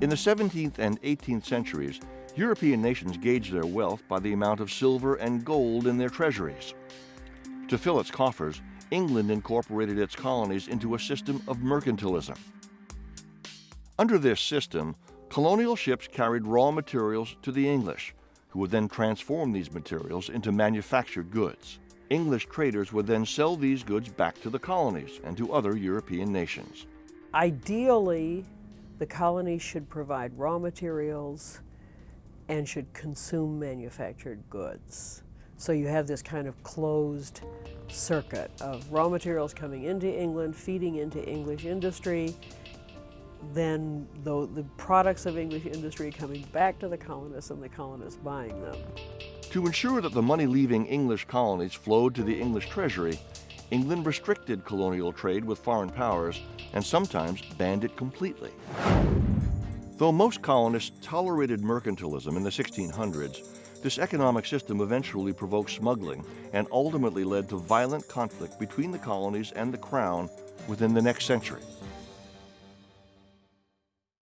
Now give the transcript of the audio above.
In the 17th and 18th centuries, European nations gauged their wealth by the amount of silver and gold in their treasuries. To fill its coffers, England incorporated its colonies into a system of mercantilism. Under this system, colonial ships carried raw materials to the English, who would then transform these materials into manufactured goods. English traders would then sell these goods back to the colonies and to other European nations. Ideally, the colonies should provide raw materials and should consume manufactured goods. So you have this kind of closed circuit of raw materials coming into England, feeding into English industry, then the, the products of English industry coming back to the colonists and the colonists buying them. To ensure that the money leaving English colonies flowed to the English treasury, England restricted colonial trade with foreign powers and sometimes banned it completely. Though most colonists tolerated mercantilism in the 1600s, this economic system eventually provoked smuggling and ultimately led to violent conflict between the colonies and the crown within the next century.